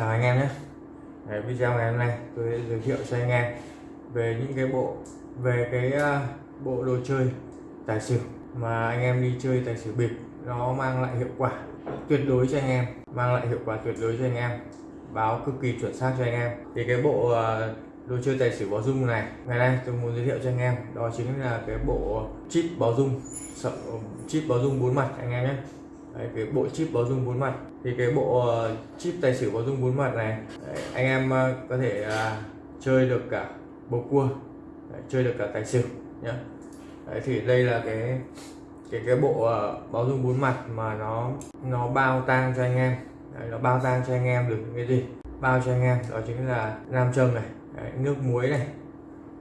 chào anh em nhé. Đấy, video ngày hôm nay tôi sẽ giới thiệu cho anh em về những cái bộ về cái uh, bộ đồ chơi tài xỉu mà anh em đi chơi tài xỉu bịp. Nó mang lại hiệu quả tuyệt đối cho anh em mang lại hiệu quả tuyệt đối cho anh em báo cực kỳ chuẩn xác cho anh em. Thì cái bộ uh, đồ chơi tài xỉu báo dung này ngày nay tôi muốn giới thiệu cho anh em đó chính là cái bộ chip báo dung chip báo dung bốn mặt anh em nhé. Đấy, cái bộ chip báo dung bốn mặt. Thì cái bộ ờ, chip tài xỉu báo dung bốn mặt này đấy, anh em ờ, có thể uh, chơi được cả bầu cua đấy, chơi được cả tài xỉu nhá. Đấy, thì đây là cái cái cái bộ uh, báo dung bốn mặt mà nó nó bao tang cho anh em. Đấy, nó bao tang cho anh em được những cái gì? Bao cho anh em đó chính là nam châm này đấy, nước muối này.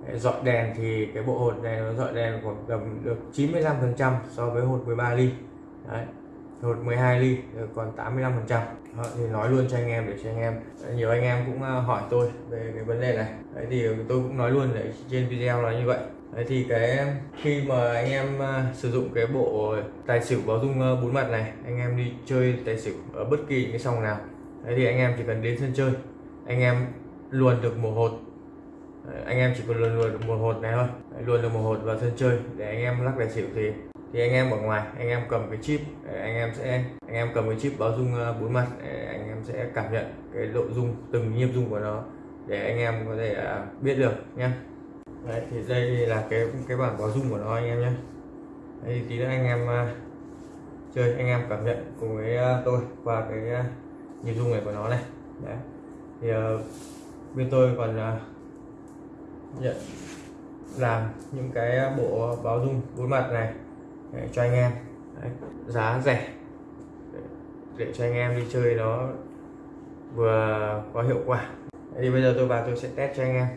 Đấy, dọi đèn thì cái bộ hột này nó dọi đèn khoảng tầm được 95 phần trăm so với hột 13 ly. Đấy hột 12 ly ờ, còn 85 phần trăm. Ờ, thì nói luôn cho anh em để cho anh em ờ, nhiều anh em cũng hỏi tôi về cái vấn đề này. Đấy thì tôi cũng nói luôn để trên video là như vậy. Đấy thì cái, khi mà anh em sử dụng cái bộ tài xỉu báo dung bốn mặt này, anh em đi chơi tài xỉu ở bất kỳ cái sòng nào, đấy thì anh em chỉ cần đến sân chơi, anh em luồn được một hột anh em chỉ cần luồn luồn được một hột này thôi luồn được một hột vào sân chơi để anh em lắc tài xỉu thì thì anh em ở ngoài anh em cầm cái chip ờ, anh em sẽ anh em cầm cái chip báo dung ờ, bốn mặt ờ, anh em sẽ cảm nhận cái độ dung từng nhiếp dung của nó để anh em có thể biết được nhé Đấy, thì đây là cái cái bảng báo dung của nó anh em nhé đây tí nữa anh em uh, chơi anh em cảm nhận cùng với uh, tôi qua cái uh, nhịp dung này của nó này. Đấy. thì uh, bên tôi còn uh, nhận làm những cái bộ báo dung bốn mặt này để cho anh em. Đấy, giá rẻ. Để, để cho anh em đi chơi nó vừa có hiệu quả. Đấy, thì bây giờ tôi vào tôi sẽ test cho anh em.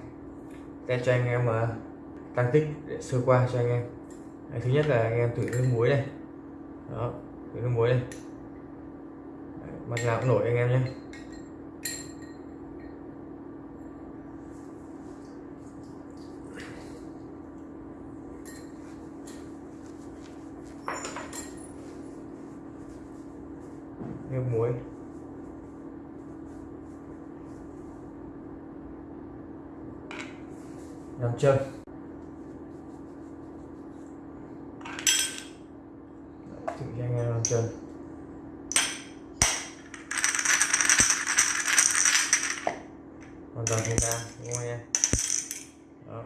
Test cho anh em uh, tăng tích để sơ qua cho anh em. Đấy, thứ nhất là anh em thử nước muối này. Đó thử nước muối này. Đấy, mặt nào cũng nổi anh em nhé. Nước muối. Nam châm thử cho anh em nam châm hoàn toàn không ra đúng không anh em? Đó.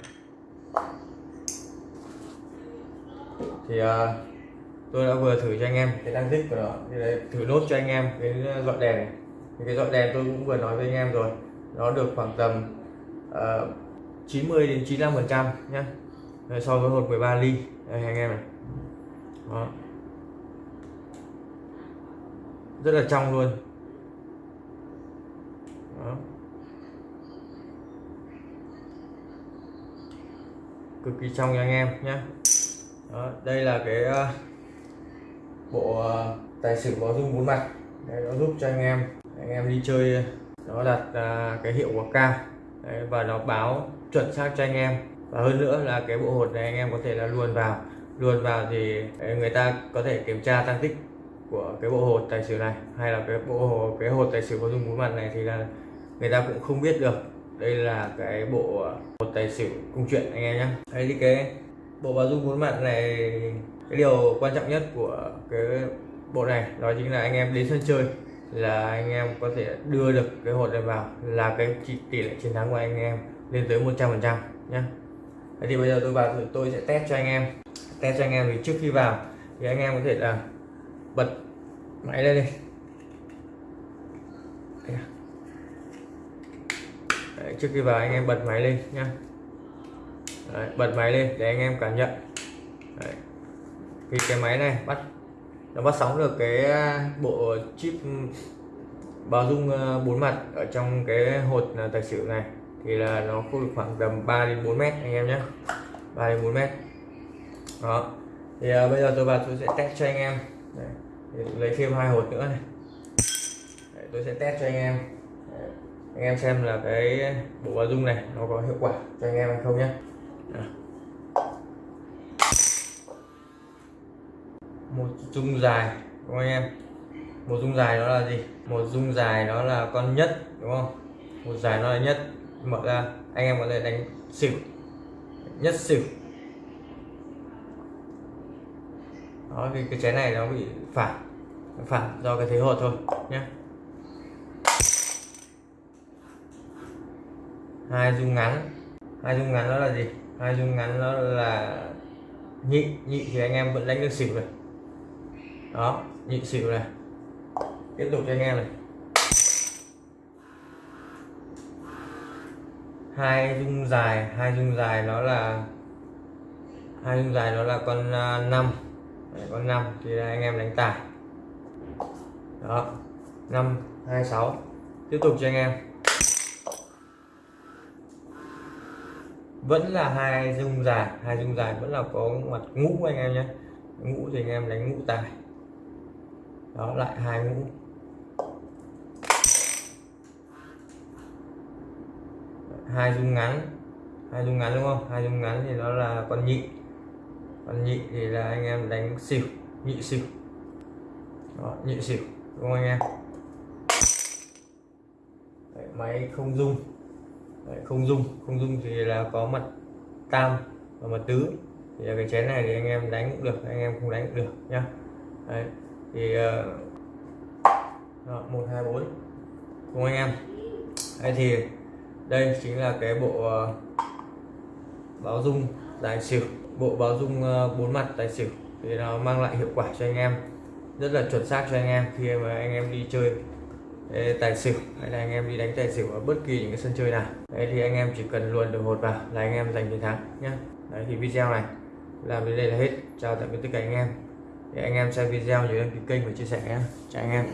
Thì uh, tôi đã vừa thử cho anh em. Cái tăng tích của nó thì đấy, thử nốt cho anh em cái dọi đèn. Này thì cái dọi đèn tôi cũng vừa nói với anh em rồi. Nó được khoảng tầm uh, 90 đến 95 phần trăm nhé so với hột 13 ly. Đây anh em này. Đó. rất là trong luôn. Đó. cực kỳ trong cho anh em nhé đó, đây là cái uh, bộ ờ, tài xỉu có dung bốn mặt. Đấy, nó giúp cho anh em anh em đi chơi nó đặt à, cái hiệu quả cao. Đấy, và nó báo chuẩn xác cho anh em. Và hơn nữa là cái bộ hột này anh em có thể là luồn vào. Luồn vào thì người ta có thể kiểm tra tăng tích của cái bộ hột tài xỉu này hay là cái bộ hột cái hột tài xỉu có dung bốn mặt này thì là người ta cũng không biết được. Đây là cái bộ ờ, hột tài xỉu cung chuyện anh em nhé. Đấy thì cái bộ báo dung bốn mặt này cái điều quan trọng nhất của cái bộ này đó chính là anh em đến sân chơi là anh em có thể đưa được cái hột này vào là cái tỷ lệ chiến thắng của anh em lên tới 100 phần trăm nhé thì bây giờ tôi vào tôi sẽ test cho anh em. Test cho anh em thì trước khi vào thì anh em có thể là bật máy lên đi. À. Đấy, trước khi vào anh em bật máy lên nhá. Đấy, bật máy lên để anh em cảm nhận. Đấy thì cái máy này bắt nó bắt sóng được cái à, bộ chip ừ, báo dung à, bốn mặt ở trong cái hột à, tài xỉu này. Thì là nó có được khoảng tầm 3 đến 4 mét anh em nhé 3 đến 4 mét. Đó. Thì à, bây giờ tôi vào tôi sẽ test cho anh em. Đấy. lấy thêm hai hột nữa này. Đấy, tôi sẽ test cho anh em. Đấy. anh em xem là cái bộ báo dung này nó có hiệu quả cho anh em hay không nhé một dung dài, đúng không anh em? Một dung dài đó là gì? Một dung dài đó là con nhất, đúng không? Một dài nó là nhất. Mở ra, anh em có thể đánh xỉu. Nhất xỉu. Đó thì cái chén này nó bị phản. Phản do cái thế hột thôi nhé hai dung ngắn. Hai dung ngắn đó là gì? Hai dung ngắn đó là nhị. Nhị thì anh em vẫn đánh được xỉu rồi đó, nhịn xỉu này. Tiếp tục cho anh em này. Hai dung dài, hai dung dài nó là, hai dung dài nó là con à, năm. Con năm, thì anh em đánh tài. Đó, năm, hai, sáu. Tiếp tục cho anh em. Vẫn là hai dung dài, hai dung dài vẫn là có mặt ngũ anh em nhé. Ngũ thì anh em đánh ngũ tài đó lại hai phút hai dung ngắn. Hai dung ngắn đúng không? Hai dung ngắn thì nó là con nhị. Con nhị thì là anh em đánh xỉu nhị xỉu. Đó, nhị xỉu đúng không anh em? Đấy, máy không dung Đấy, không dung không dung thì là có mặt tam và mặt tứ. Thì cái chén này thì anh em đánh cũng được anh em không đánh cũng được nhá. Đấy, thì ờ, ờ, một, hai, bốn. Cùng anh em. Đây thì, đây chính là cái bộ ờ, báo dung tài xỉu. Bộ báo dung bốn mặt tài xỉu. Thì nó mang lại hiệu quả cho anh em. Rất là chuẩn xác cho anh em khi mà anh em đi chơi tài xỉu hay là anh em đi đánh tài xỉu ở bất kỳ những cái sân chơi nào. Đấy thì anh em chỉ cần luồn được hột vào là anh em giành chiến thắng nhé đấy thì video này làm đến đây là hết. Chào tạm biệt tất cả anh em để anh em xem video nhớ đăng ký kênh và chia sẻ nhé. Chào anh em.